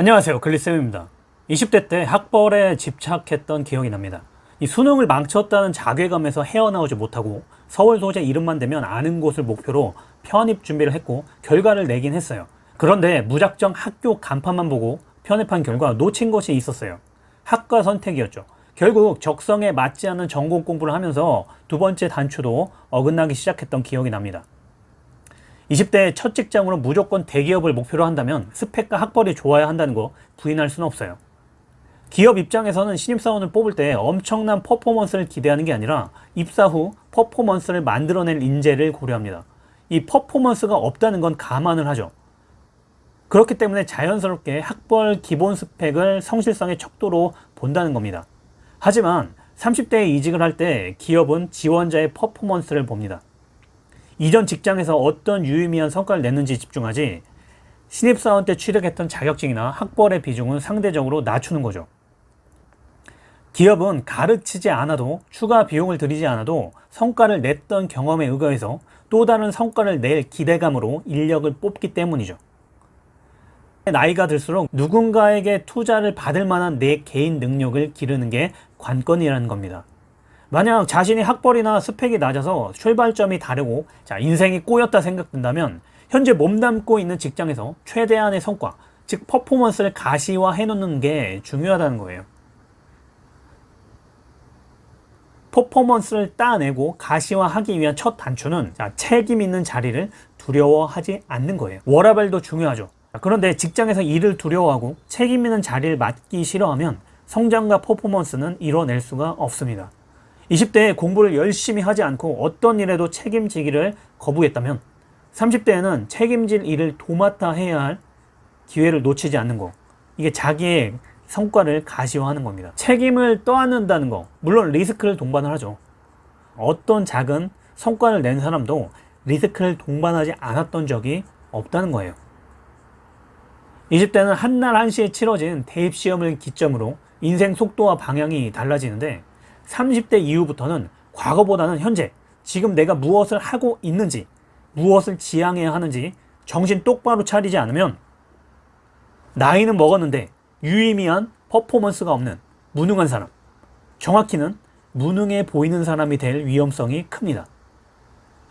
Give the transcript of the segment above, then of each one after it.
안녕하세요. 글리쌤입니다. 20대 때 학벌에 집착했던 기억이 납니다. 이 수능을 망쳤다는 자괴감에서 헤어나오지 못하고 서울 소재 이름만 되면 아는 곳을 목표로 편입 준비를 했고 결과를 내긴 했어요. 그런데 무작정 학교 간판만 보고 편입한 결과 놓친 것이 있었어요. 학과 선택이었죠. 결국 적성에 맞지 않는 전공 공부를 하면서 두 번째 단추도 어긋나기 시작했던 기억이 납니다 20대 첫 직장으로 무조건 대기업을 목표로 한다면 스펙과 학벌이 좋아야 한다는 거 부인할 수는 없어요. 기업 입장에서는 신입사원을 뽑을 때 엄청난 퍼포먼스를 기대하는 게 아니라 입사 후 퍼포먼스를 만들어낼 인재를 고려합니다. 이 퍼포먼스가 없다는 건 감안을 하죠. 그렇기 때문에 자연스럽게 학벌 기본 스펙을 성실성의 척도로 본다는 겁니다. 하지만 30대에 이직을 할 때 기업은 지원자의 퍼포먼스를 봅니다. 이전 직장에서 어떤 유의미한 성과를 냈는지 집중하지 신입사원 때 취득했던 자격증이나 학벌의 비중은 상대적으로 낮추는 거죠. 기업은 가르치지 않아도 추가 비용을 들이지 않아도 성과를 냈던 경험에 의거해서 또 다른 성과를 낼 기대감으로 인력을 뽑기 때문이죠. 나이가 들수록 누군가에게 투자를 받을 만한 내 개인 능력을 기르는 게 관건이라는 겁니다. 만약 자신이 학벌이나 스펙이 낮아서 출발점이 다르고 자 인생이 꼬였다 생각된다면 현재 몸담고 있는 직장에서 최대한의 성과 즉 퍼포먼스를 가시화해 놓는 게 중요하다는 거예요. 퍼포먼스를 따내고 가시화하기 위한 첫 단추는 자, 책임 있는 자리를 두려워하지 않는 거예요. 워라벨도 중요하죠. 그런데 직장에서 일을 두려워하고 책임 있는 자리를 맡기 싫어하면 성장과 퍼포먼스는 이뤄낼 수가 없습니다 20대에 공부를 열심히 하지 않고 어떤 일에도 책임지기를 거부했다면 30대에는 책임질 일을 도맡아 해야 할 기회를 놓치지 않는 거. 이게 자기의 성과를 가시화하는 겁니다. 책임을 떠안는다는 거. 물론 리스크를 동반을 하죠. 어떤 작은 성과를 낸 사람도 리스크를 동반하지 않았던 적이 없다는 거예요. 20대는 한날 한시에 치러진 대입시험을 기점으로 인생 속도와 방향이 달라지는데 30대 이후부터는 과거보다는 현재 지금 내가 무엇을 하고 있는지 무엇을 지향해야 하는지 정신 똑바로 차리지 않으면 나이는 먹었는데 유의미한 퍼포먼스가 없는 무능한 사람 정확히는 무능해 보이는 사람이 될 위험성이 큽니다.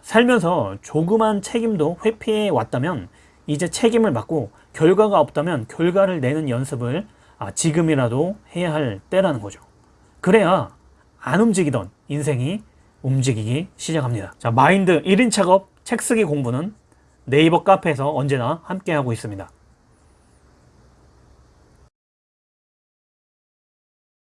살면서 조그만 책임도 회피해 왔다면 이제 책임을 맡고 결과가 없다면 결과를 내는 연습을 아, 지금이라도 해야 할 때라는 거죠. 그래야 안 움직이던 인생이 움직이기 시작합니다. 자, 마인드 1인 작업 책 쓰기 공부는 네이버 카페에서 언제나 함께하고 있습니다.